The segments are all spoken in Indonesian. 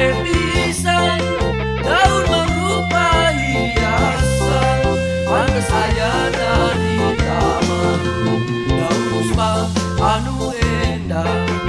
sae pisan daun mengrupa hiasan pantes ayana di taman daun puspa anu endah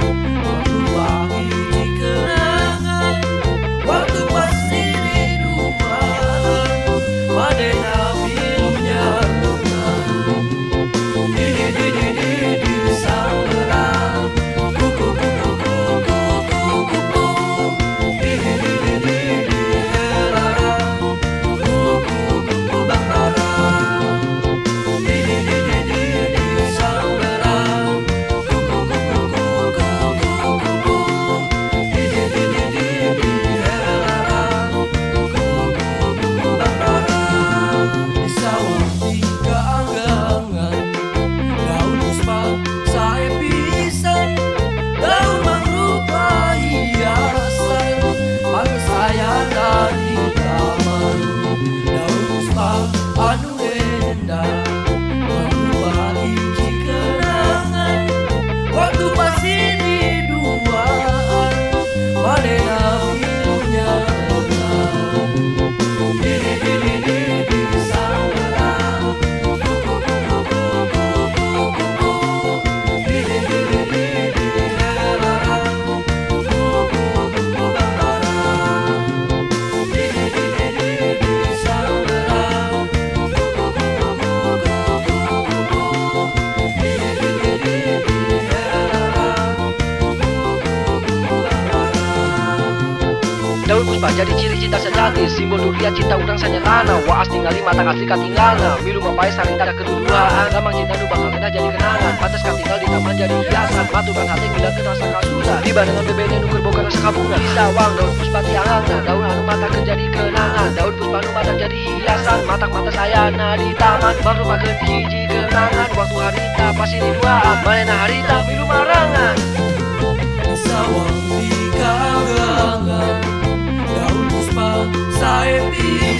puspa jadi ciri cinta sejati. Simbol durian cinta urang sanyatana Waas tinggali mata asli katinggalna Milu mapai saling tak keduduaan Lamang cinta nu bakal kena jadi kenangan Pantes katinggal di taman jadi hiasan. Matukan hati bila kerasa kasusan Di barengan bebene nuker boga rasa kabungan Di sawang daun puspa tiangna Daun anu mata jadi kenangan. Daun puspa nu mata jadi hiasan. Matak mata sayana di taman. Baru makan hiji kenangan. Waktu harita pasti di duaan Manena harita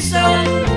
So.